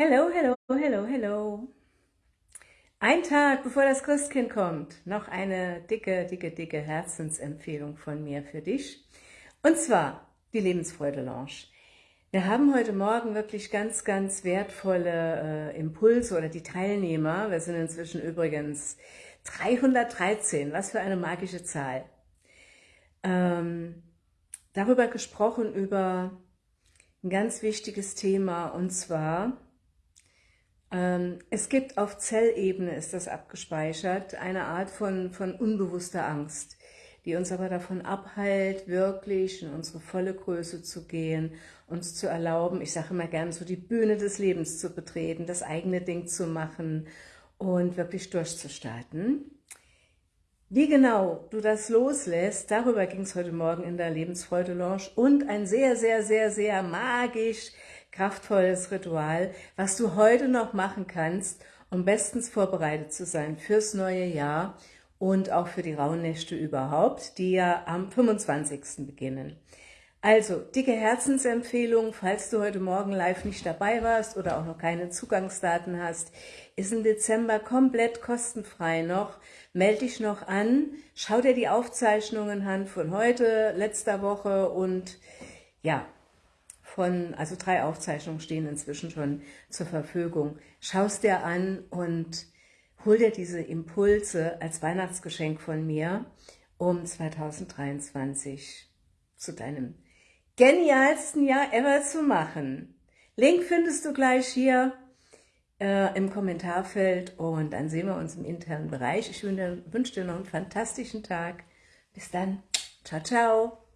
Hello, hello, hello, hello. Ein Tag bevor das Christkind kommt, noch eine dicke, dicke, dicke Herzensempfehlung von mir für dich. Und zwar die Lebensfreude Lounge. Wir haben heute Morgen wirklich ganz, ganz wertvolle äh, Impulse oder die Teilnehmer, wir sind inzwischen übrigens 313, was für eine magische Zahl, ähm, darüber gesprochen, über ein ganz wichtiges Thema und zwar es gibt auf Zellebene, ist das abgespeichert, eine Art von, von unbewusster Angst, die uns aber davon abhält, wirklich in unsere volle Größe zu gehen, uns zu erlauben, ich sage immer gerne, so die Bühne des Lebens zu betreten, das eigene Ding zu machen und wirklich durchzustarten. Wie genau du das loslässt, darüber ging es heute Morgen in der Lebensfreude Lounge und ein sehr, sehr, sehr, sehr magisch kraftvolles Ritual, was du heute noch machen kannst, um bestens vorbereitet zu sein fürs neue Jahr und auch für die Rauhnächte überhaupt, die ja am 25. beginnen. Also, dicke Herzensempfehlung, falls du heute Morgen live nicht dabei warst oder auch noch keine Zugangsdaten hast, ist im Dezember komplett kostenfrei noch. Meld dich noch an, schau dir die Aufzeichnungen an von heute, letzter Woche und ja, von, also drei Aufzeichnungen stehen inzwischen schon zur Verfügung. Schaust dir an und hol dir diese Impulse als Weihnachtsgeschenk von mir, um 2023 zu deinem genialsten Jahr ever zu machen. Link findest du gleich hier äh, im Kommentarfeld und dann sehen wir uns im internen Bereich. Ich wünsche dir noch einen fantastischen Tag. Bis dann. Ciao, ciao.